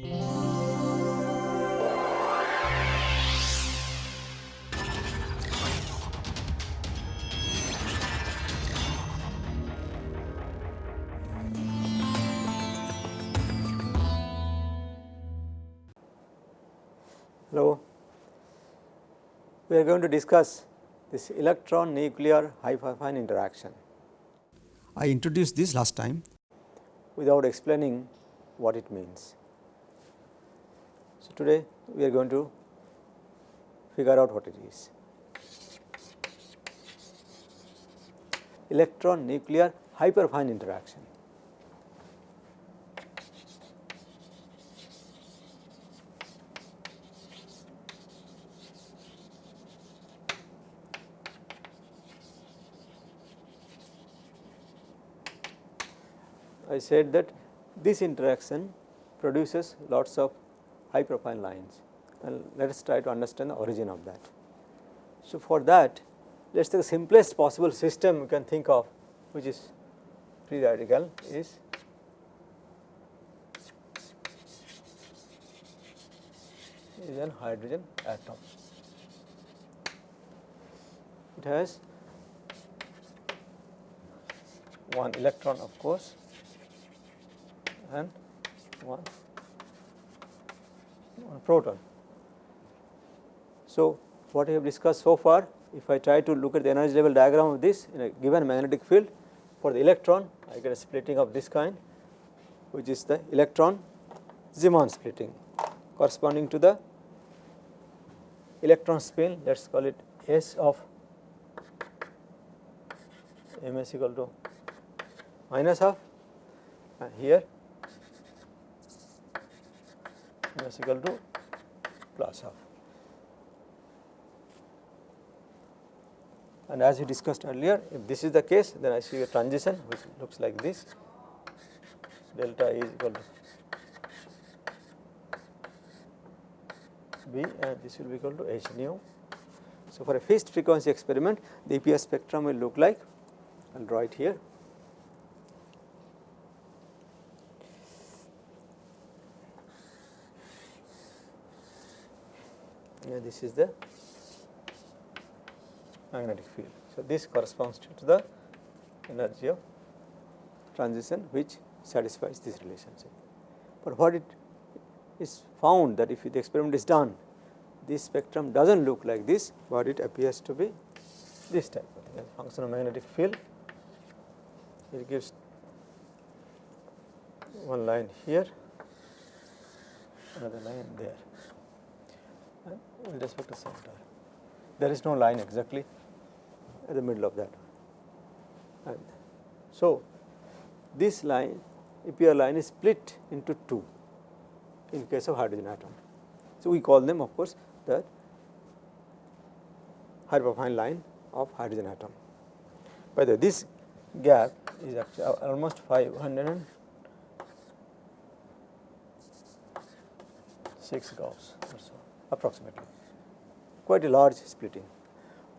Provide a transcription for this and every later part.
Hello. We are going to discuss this electron nuclear hyperfine interaction. I introduced this last time. without explaining what it means. Today we are going to figure out what it is. Electron nuclear hyperfine interaction. I said that this interaction produces lots of hyperfine lines and let us try to understand the origin of that. So, for that let us take the simplest possible system we can think of which is free radical is is an hydrogen atom. It has one electron of course and one, one proton. So, what we have discussed so far if I try to look at the energy level diagram of this in a given magnetic field for the electron I get a splitting of this kind which is the electron Zeeman splitting corresponding to the electron spin let us call it S of m s equal to minus half and here is equal to plus half. And as we discussed earlier, if this is the case, then I see a transition which looks like this delta is equal to B and this will be equal to H nu. So, for a fixed frequency experiment, the EPR spectrum will look like, I will draw it here. This is the magnetic field. So, this corresponds to the energy of transition which satisfies this relationship. But what it is found that if the experiment is done, this spectrum does not look like this, but it appears to be this type of thing. Function of magnetic field, it gives one line here, another line there with respect to center. There is no line exactly at the middle of that. And so, this line EPR line is split into two in case of hydrogen atom. So, we call them of course the hyperfine line of hydrogen atom. By the way, this gap is actually almost 506 Gauss or so approximately quite a large splitting.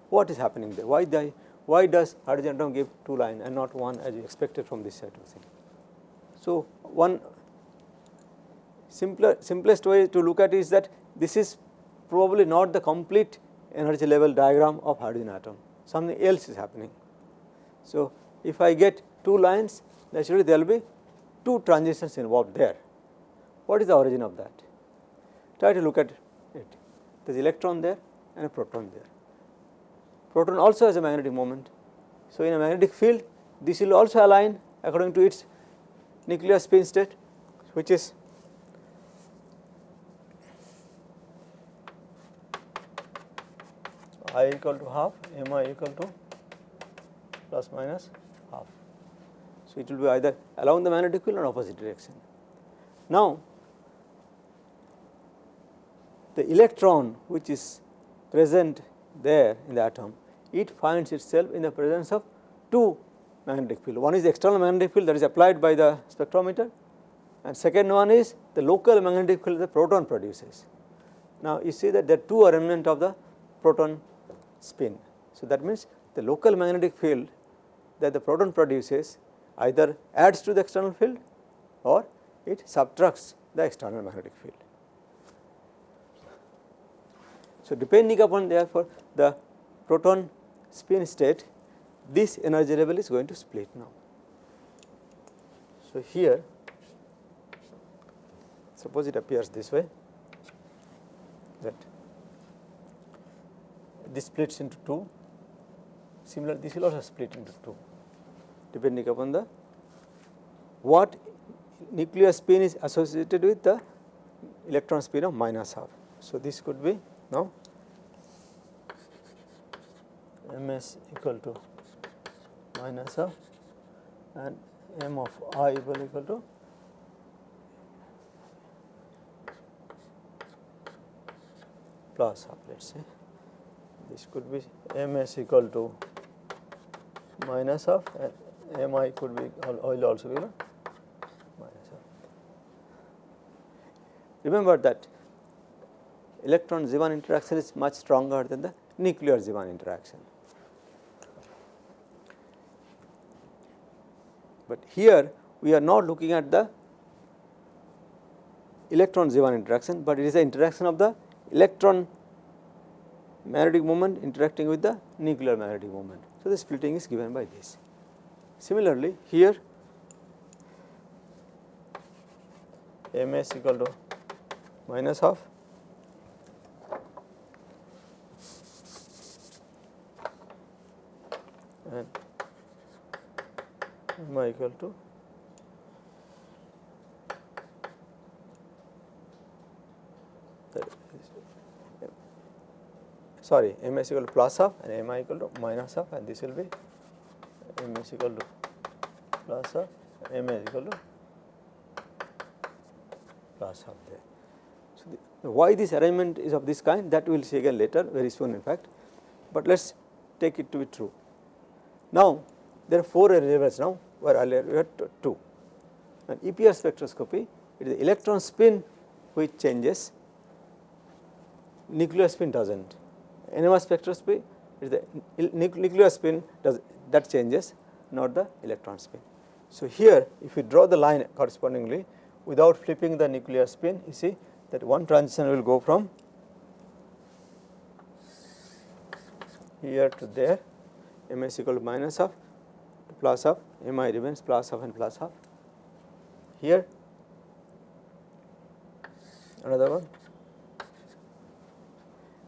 What is happening there? Why, the, why does hydrogen atom give two lines and not one as expected from this side of thing? So, one simpler, simplest way to look at is that this is probably not the complete energy level diagram of hydrogen atom, something else is happening. So, if I get two lines naturally there will be two transitions involved there. What is the origin of that? Try to look at. There is electron there and a proton there. Proton also has a magnetic moment. So, in a magnetic field this will also align according to its nuclear spin state which is i equal to half m i equal to plus minus half. So, it will be either along the magnetic field or opposite direction. Now, the electron which is present there in the atom, it finds itself in the presence of two magnetic field. One is the external magnetic field that is applied by the spectrometer and second one is the local magnetic field the proton produces. Now, you see that there are two remnant of the proton spin. So, that means the local magnetic field that the proton produces either adds to the external field or it subtracts the external magnetic field. So, depending upon therefore the proton spin state this energy level is going to split now. So, here suppose it appears this way that this splits into 2 similar this will also split into 2 depending upon the what nuclear spin is associated with the electron spin of minus half. So, this could be now m s equal to minus half and m of i equal equal to plus half let us say this could be m s equal to minus half and m i could be will also be minus. Remember that electron Zeeman interaction is much stronger than the nuclear Zeeman interaction. But here we are not looking at the electron Zeeman interaction, but it is the interaction of the electron magnetic moment interacting with the nuclear magnetic moment. So, the splitting is given by this. Similarly, here m s equal to minus half i equal to sorry m s equal to plus half and m i equal to minus half and this will be m s equal to plus half m s equal to plus half there. So, the, why this arrangement is of this kind that we will see again later very soon in fact, but let us take it to be true. Now, there are 4 levels now where earlier we had 2 and EPR spectroscopy it is the electron spin which changes nuclear spin does not NMR spectroscopy is the nuclear spin does that changes not the electron spin. So, here if you draw the line correspondingly without flipping the nuclear spin you see that one transition will go from here to there m s equal to minus to plus half m i remains plus half and plus half. Here another one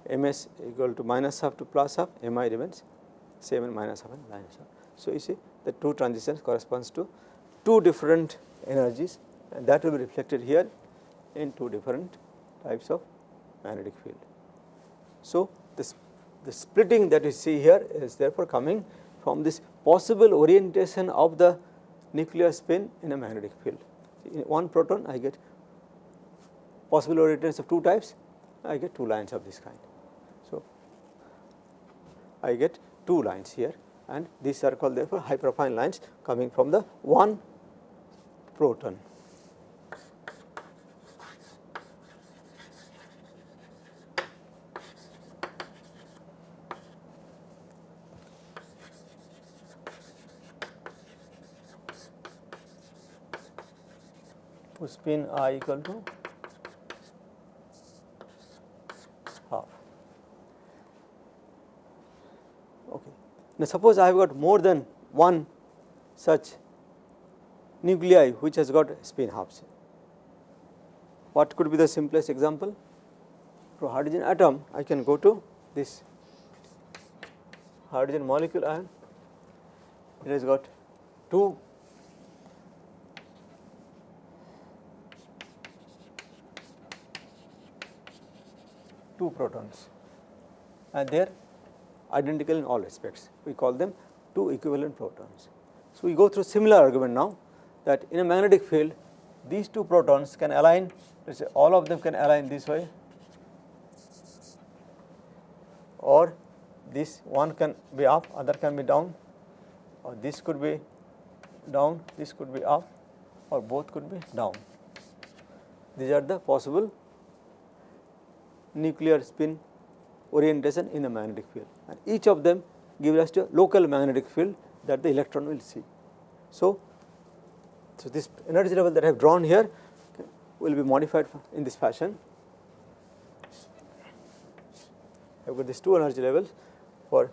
m s equal to minus half to plus half, m i remains same and minus half and minus half. So, you see the two transitions corresponds to two different energies and that will be reflected here in two different types of magnetic field. So, this the splitting that you see here is therefore coming from this possible orientation of the nuclear spin in a magnetic field. In one proton I get possible orientations of two types, I get two lines of this kind. So, I get two lines here and these are called therefore hyperfine lines coming from the one proton. Spin i equal to half. Okay. Now, suppose I have got more than one such nuclei which has got spin halves. What could be the simplest example? For hydrogen atom, I can go to this hydrogen molecule ion. It has got two two protons and they are identical in all respects. We call them two equivalent protons. So, we go through similar argument now that in a magnetic field these two protons can align let us say all of them can align this way or this one can be up other can be down or this could be down this could be up or both could be down. These are the possible nuclear spin orientation in a magnetic field and each of them gives us a local magnetic field that the electron will see. So, so this energy level that I have drawn here will be modified in this fashion. I have got these two energy levels for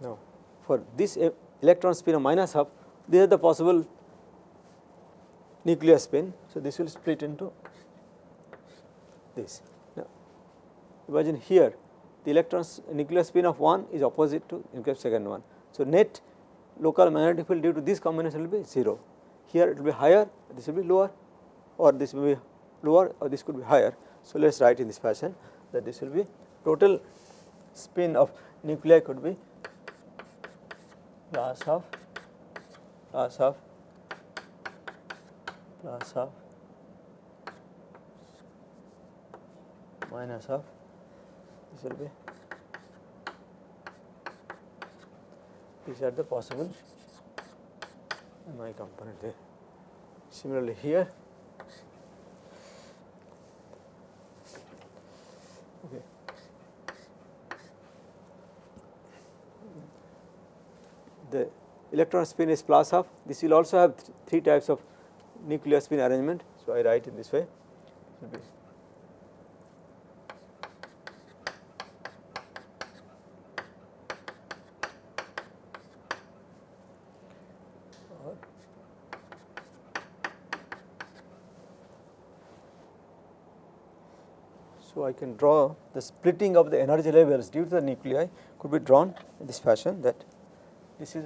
now for this electron spin of minus half these are the possible nuclear spin. So, this will split into this. Now, imagine here the electron nuclear spin of 1 is opposite to nuclear second one. So, net local magnetic field due to this combination will be 0. Here it will be higher, this will be lower or this will be lower or this could be higher. So, let us write in this fashion that this will be total spin of nuclei could be plus of plus of plus of minus of this will be these are the possible. My component. There. Similarly, here okay. the electron spin is plus half this will also have th three types of nuclear spin arrangement. So, I write in this way So, I can draw the splitting of the energy levels due to the nuclei could be drawn in this fashion that this is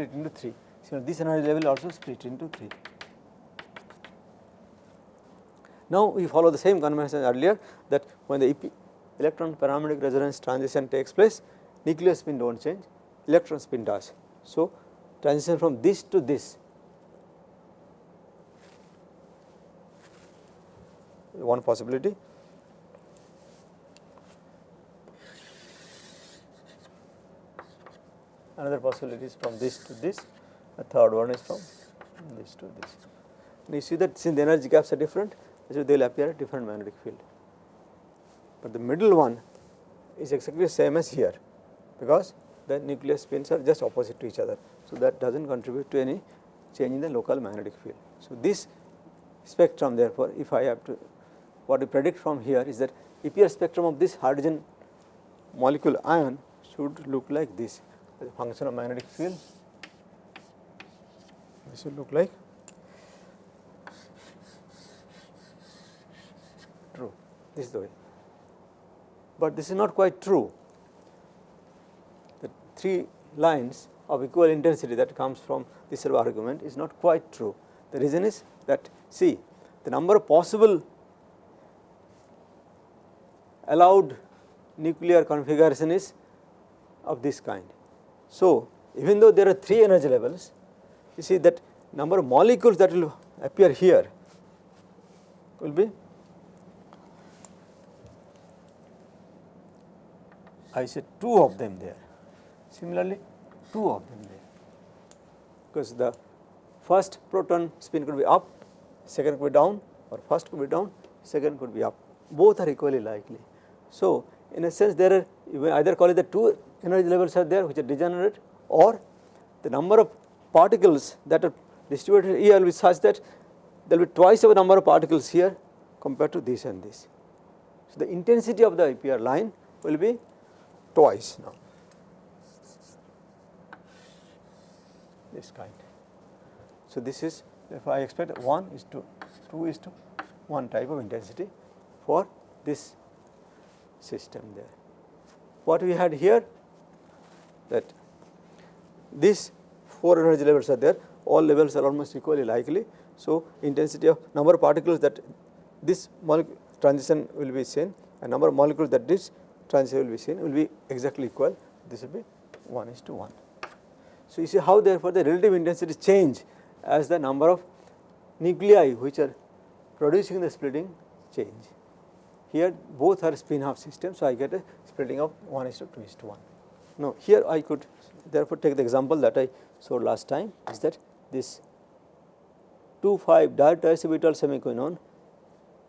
split into 3. So, this energy level also split into 3. Now, we follow the same convention earlier that when the electron paramagnetic resonance transition takes place, nuclear spin do not change, electron spin does. So, transition from this to this one possibility. Another possibility is from this to this, a third one is from this to this. And you see that since the energy gaps are different, so they will appear a different magnetic field. But the middle one is exactly the same as here, because the nuclear spins are just opposite to each other. So, that does not contribute to any change in the local magnetic field. So, this spectrum therefore, if I have to what we predict from here is that EPR spectrum of this hydrogen molecule ion should look like this as a function of magnetic field. This will look like true, this is the way. But this is not quite true. The three lines of equal intensity that comes from this argument is not quite true. The reason is that see the number of possible allowed nuclear configuration is of this kind. So, even though there are 3 energy levels, you see that number of molecules that will appear here will be I said 2 of them there, similarly 2 of them there, because the first proton spin could be up, second could be down or first could be down, second could be up, both are equally likely. So, in a sense there are you may either call it the two energy levels are there which are degenerate or the number of particles that are distributed here will be such that there will be twice the number of particles here compared to this and this. So, the intensity of the EPR line will be twice now this kind. So, this is if I expect 1 is to 2 is to 1 type of intensity for this system there. What we had here that these 4 energy levels are there, all levels are almost equally likely. So, intensity of number of particles that this transition will be seen and number of molecules that this transition will be seen will be exactly equal, this will be 1 is to 1. So, you see how therefore, the relative intensity change as the number of nuclei which are producing the splitting change. Here both are spin half systems, so I get a splitting of 1 is to 2 is to 1. Now, here I could therefore take the example that I showed last time is that this 2 5 diorbital semiquinone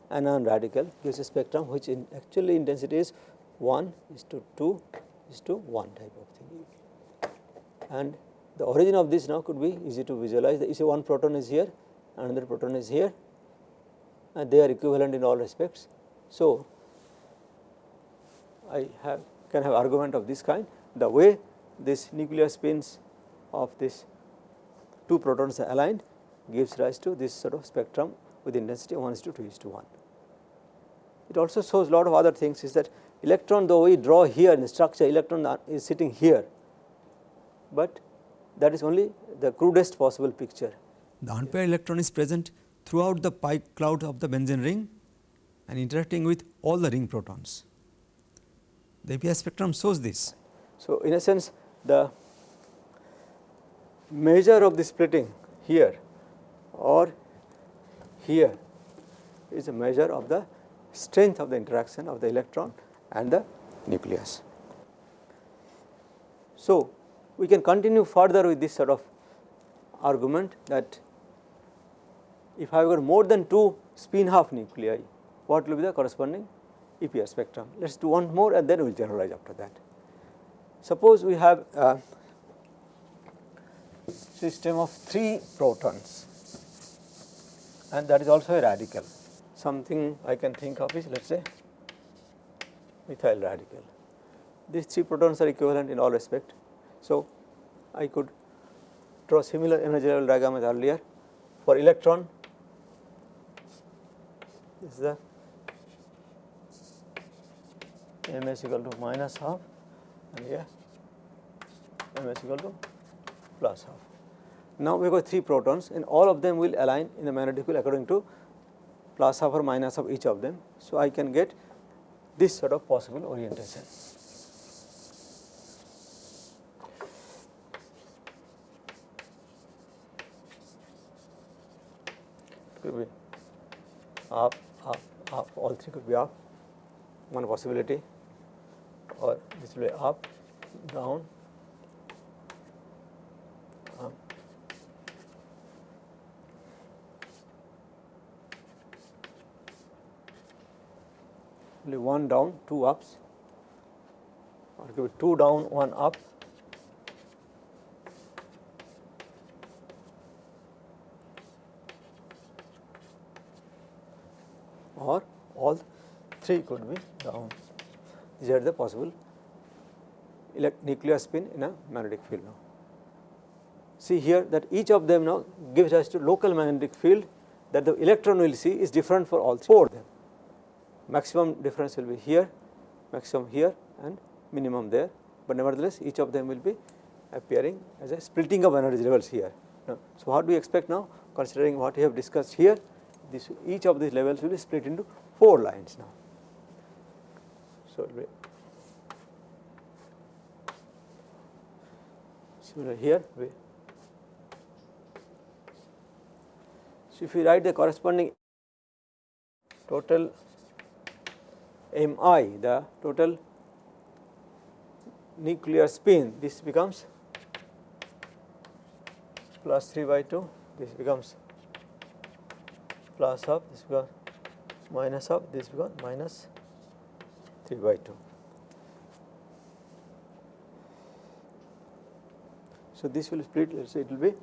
anion radical gives a spectrum which in actually intensity is 1 is to 2 is to 1 type of thing. And the origin of this now could be easy to visualize. You see one proton is here, another proton is here and they are equivalent in all respects. So, I have can have argument of this kind the way this nuclear spins of this two protons are aligned gives rise to this sort of spectrum with intensity 1 is to 2 is to 1. It also shows lot of other things is that electron though we draw here in the structure electron is sitting here, but that is only the crudest possible picture. The unpaired electron is present throughout the pi cloud of the benzene ring and interacting with all the ring protons. The EPR spectrum shows this. So, in a sense the measure of the splitting here or here is a measure of the strength of the interaction of the electron and the nucleus. So, we can continue further with this sort of argument that if I have got more than 2 spin half nuclei, what will be the corresponding EPR spectrum. Let us do one more and then we will generalize after that. Suppose we have a system of 3 protons and that is also a radical. Something I can think of is let us say methyl radical. These 3 protons are equivalent in all respect. So, I could draw similar energy level diagram as earlier for electron this is the m is equal to minus half and here m is equal to plus half. Now, we got 3 protons and all of them will align in the magnetic field according to plus half or minus of each of them. So, I can get this sort of possible orientation. Could be up, up, up, all three could be up, one possibility or this be up, down, up. Only one down, two ups, or give it two down, one up. or all three could be down. These are the possible nuclear spin in a magnetic field now. See here that each of them now gives us to local magnetic field that the electron will see is different for all four of them. Maximum difference will be here, maximum here and minimum there, but nevertheless each of them will be appearing as a splitting of energy levels here. Now, so, what do we expect now considering what we have discussed here this each of these levels will be split into 4 lines now. So, similar here? So if we write the corresponding total mi the total nuclear spin this becomes plus 3 by 2 this becomes plus of this becomes minus of this becomes minus 3 by 2. So, this will split let us say it will be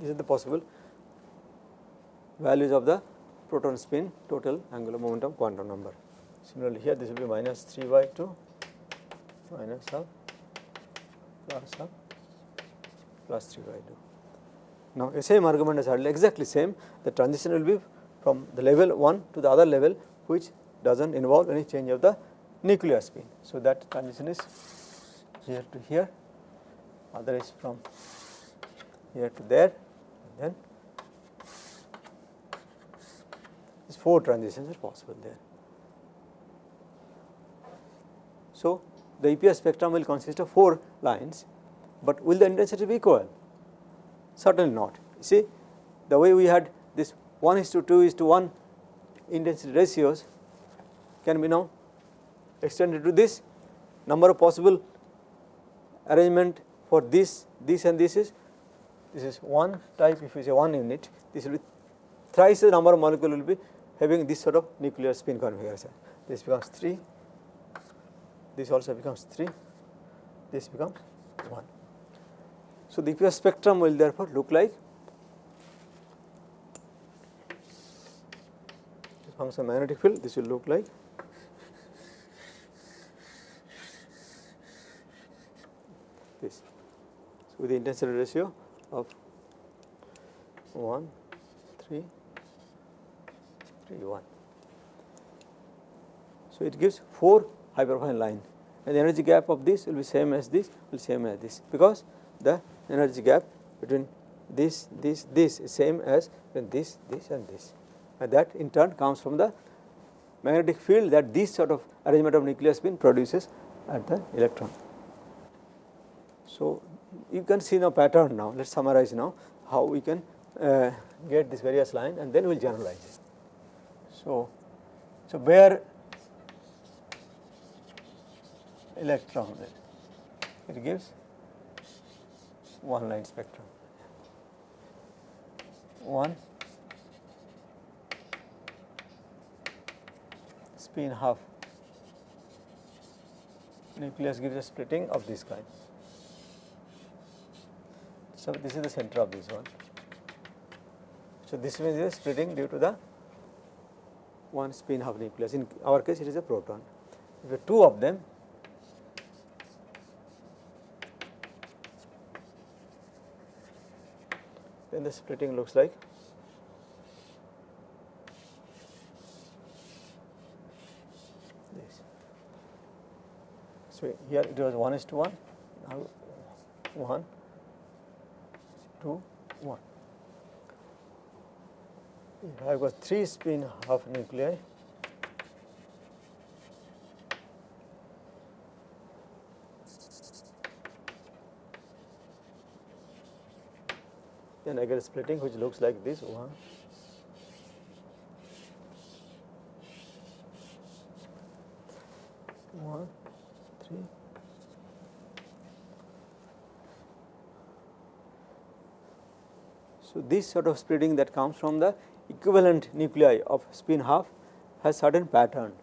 this is the possible values of the proton spin total angular momentum quantum number. Similarly, here this will be minus 3 by 2 minus of plus of plus 3 by 2. Now, the same argument is hardly exactly same the transition will be from the level 1 to the other level which does not involve any change of the nuclear spin. So, that transition is here to here other is from here to there and then these 4 transitions are possible there. So, the EPR spectrum will consist of 4 lines, but will the intensity be equal? Certainly not. You see the way we had this 1 is to 2 is to 1 intensity ratios can be now extended to this number of possible arrangement for this, this and this is this is one type if you say one unit this will be thrice the number of molecule will be having this sort of nuclear spin configuration. This becomes 3, this also becomes 3, this becomes 1. So, the EPR spectrum will therefore look like function magnetic field this will look like this. So with the intensity ratio of 1 3 3 1 so it gives 4 hyperfine line and the energy gap of this will be same as this will same as this because the energy gap between this this this same as this this and this and that in turn comes from the magnetic field that this sort of arrangement of nuclear spin produces at the electron. So, you can see now pattern now let us summarize now how we can uh, get this various line and then we will generalize it. So, so where electron it gives one line spectrum one spin half nucleus gives a splitting of this kind. So, this is the center of this one. So, this means a splitting due to the one spin half nucleus in our case it is a proton. If you have two of them then the splitting looks like this. So, here it was 1 is to 1, now 1, 2, 1. If I have got 3 spin half nuclei. Then I get a splitting which looks like this 1. So, this sort of splitting that comes from the equivalent nuclei of spin half has certain pattern.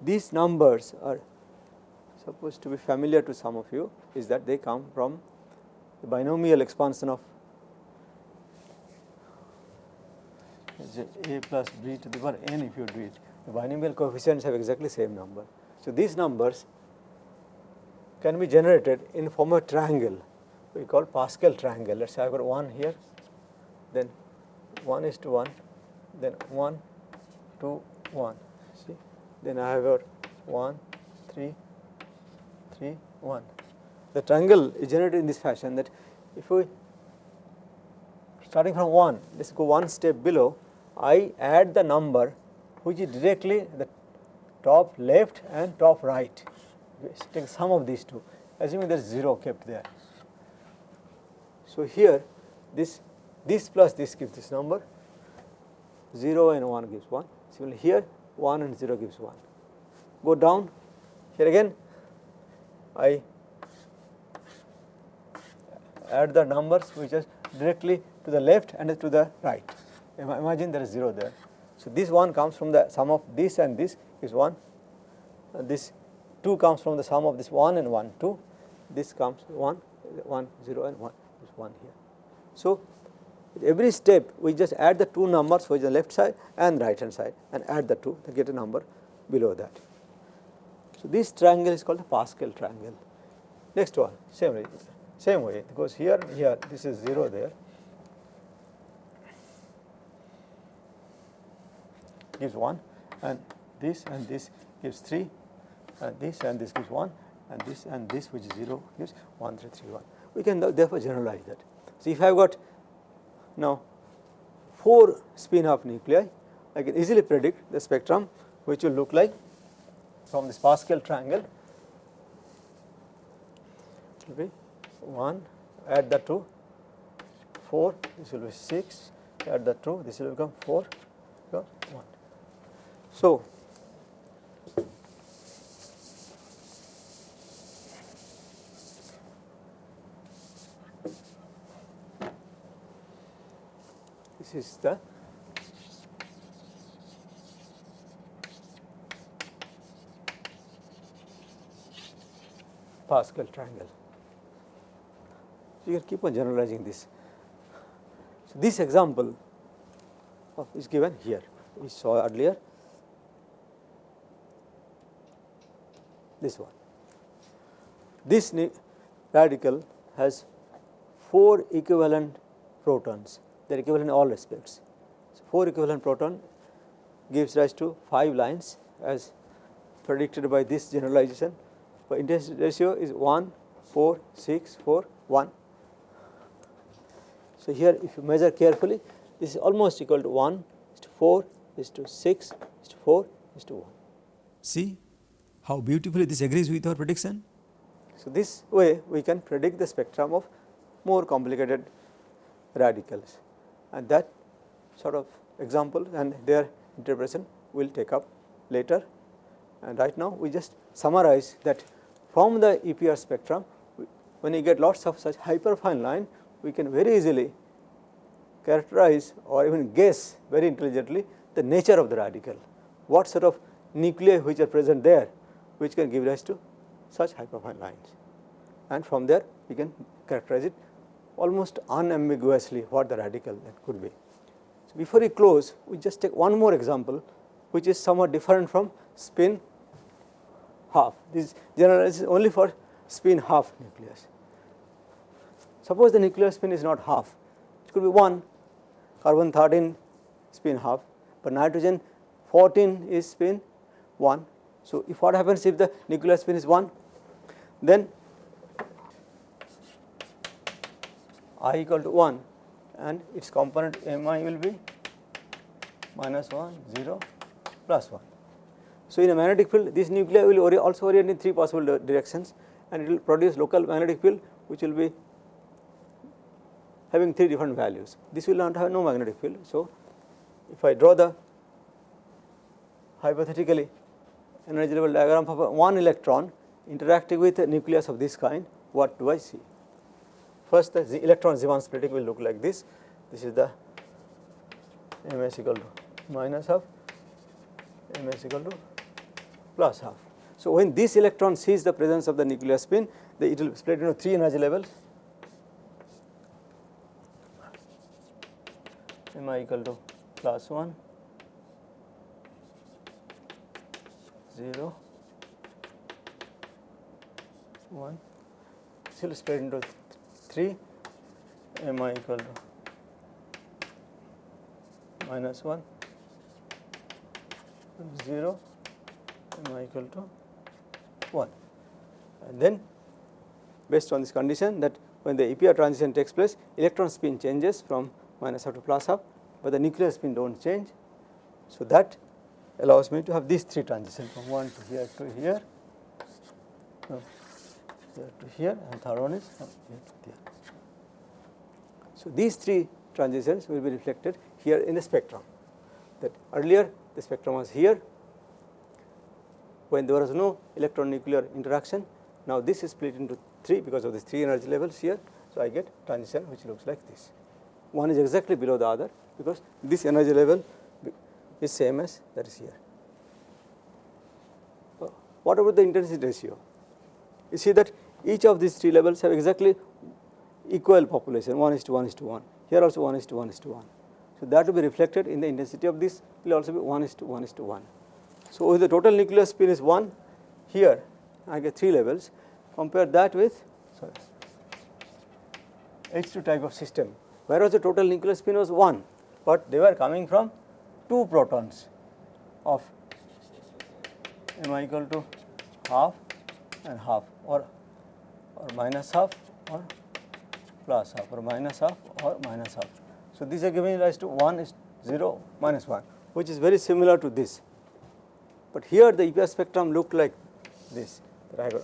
These numbers are supposed to be familiar to some of you is that they come from the binomial expansion of a plus b to the power n if you do it. The binomial coefficients have exactly same number. So, these numbers can be generated in form of triangle we call Pascal triangle. Let us say I have got 1 here, then 1 is to 1, then 1, 2, 1, see, then I have got 1, 3, 3, 1. The triangle is generated in this fashion that if we starting from 1, let us go one step below, I add the number which is directly the top left and top right. Take sum of these two. Assuming there is 0 kept there. So, here this this plus this gives this number. 0 and 1 gives 1 similarly here 1 and 0 gives 1. Go down. Here again. I add the numbers which are directly to the left and to the right imagine there is 0 there. So, this one comes from the sum of this and this is 1 and this 2 comes from the sum of this 1 and 1 2 this comes 1 1 0 and 1 is 1 here. So, every step we just add the two numbers which is the left side and right hand side and add the two to get a number below that. So, this triangle is called the Pascal triangle. Next one same way same way because here here this is 0 there gives 1 and this and this gives 3 and this and this gives 1 and this and this which is 0 gives 1 3 3 1. We can therefore generalize that. So, if I have got now 4 spin half nuclei, I can easily predict the spectrum which will look like from this Pascal triangle it will be 1 add the 2 4 this will be 6 add the 2 this will become 4 1. So, this is the Pascal triangle. So, you can keep on generalizing this. So, this example is given here, we saw earlier this one. This radical has 4 equivalent protons they are equivalent in all respects. So, 4 equivalent proton gives rise to 5 lines as predicted by this generalization but intensity ratio is 1 4 6 4 1. So, here if you measure carefully this is almost equal to 1 is to 4 is to 6 is to 4 is to 1. See how beautifully this agrees with our prediction. So, this way we can predict the spectrum of more complicated radicals and that sort of example and their interpretation will take up later. And right now we just summarize that from the EPR spectrum when you get lots of such hyperfine line we can very easily characterize or even guess very intelligently the nature of the radical, what sort of nuclei which are present there which can give rise to such hyperfine lines and from there we can characterize it almost unambiguously what the radical that could be. So, before we close we just take one more example which is somewhat different from spin half this generalizes only for spin half nucleus. Suppose the nuclear spin is not half it could be 1 carbon 13 spin half but nitrogen 14 is spin 1. So, if what happens if the nuclear spin is 1 then i equal to 1 and its component mi will be minus 1 0 plus 1. So, in a magnetic field this nuclei will also orient in 3 possible directions and it will produce local magnetic field which will be having 3 different values. This will not have no magnetic field. So, if I draw the hypothetically energy level diagram of one electron interacting with a nucleus of this kind, what do I see? First the electron Zeeman splitting will look like this, this is the ms equal to minus half, ms equal to plus half. So, when this electron sees the presence of the nuclear spin, the, it will split into 3 energy levels mi equal to plus 1, 0, 1, still split into 3 mi equal to minus 1 0 mi equal to 1 and then based on this condition that when the EPR transition takes place electron spin changes from minus half to plus half, but the nuclear spin do not change. So, that allows me to have these three transitions from 1 to here to here, here to here and third one is from here to here. So, these three transitions will be reflected here in the spectrum that earlier the spectrum was here when there was no electron nuclear interaction. Now, this is split into 3 because of these 3 energy levels here. So, I get transition which looks like this one is exactly below the other because this energy level is same as that is here. Uh, what about the intensity ratio? You see that each of these three levels have exactly equal population 1 is to 1 is to 1, here also 1 is to 1 is to 1. So, that will be reflected in the intensity of this will also be 1 is to 1 is to 1. So, if the total nuclear spin is 1 here I get 3 levels compare that with sorry H2 type of system whereas the total nuclear spin was 1, but they were coming from 2 protons of m equal to half and half or or minus half or plus half or minus half or minus half. So, these are giving rise to 1 is 0 minus 1 which is very similar to this, but here the EPR spectrum looked like this that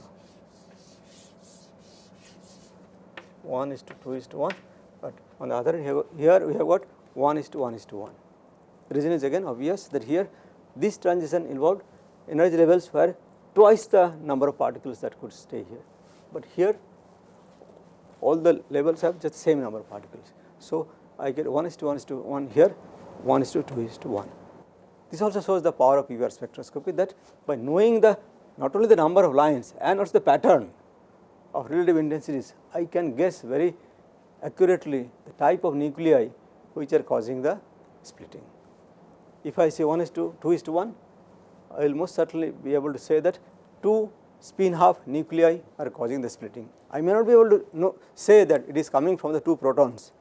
1 is to 2 is to 1 but on the other hand here we have got 1 is to 1 is to 1. Reason is again obvious that here this transition involved energy levels were twice the number of particles that could stay here, but here all the levels have just same number of particles. So, I get 1 is to 1 is to 1 here, 1 is to 2 is to 1. This also shows the power of EPR spectroscopy that by knowing the not only the number of lines and also the pattern of relative intensities, I can guess very accurately the type of nuclei which are causing the splitting. If I say 1 is to 2 is to 1, I will most certainly be able to say that 2 spin half nuclei are causing the splitting. I may not be able to know, say that it is coming from the 2 protons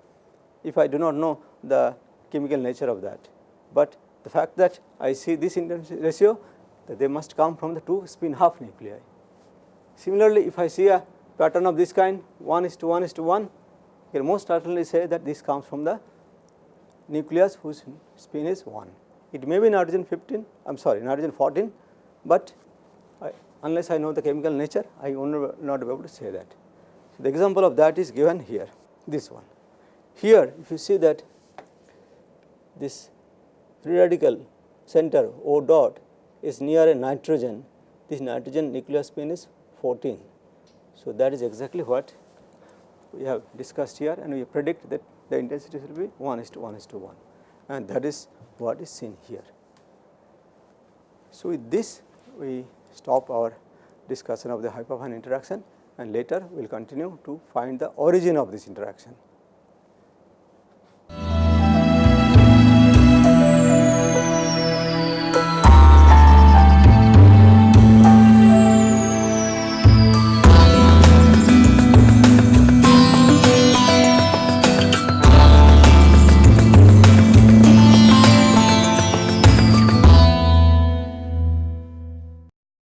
if I do not know the chemical nature of that, but the fact that I see this intensity ratio that they must come from the 2 spin half nuclei. Similarly, if I see a pattern of this kind 1 is to 1 is to 1, I can most certainly say that this comes from the nucleus whose spin is 1. It may be nitrogen 15, I am sorry nitrogen 14, but I, unless I know the chemical nature, I will not be able to say that. So, the example of that is given here, this one. Here, if you see that this free radical center O dot is near a nitrogen, this nitrogen nuclear spin is 14. So, that is exactly what we have discussed here and we predict that the intensity will be 1 is to 1 is to 1 and that is what is seen here. So, with this we stop our discussion of the hyperfine interaction and later we will continue to find the origin of this interaction.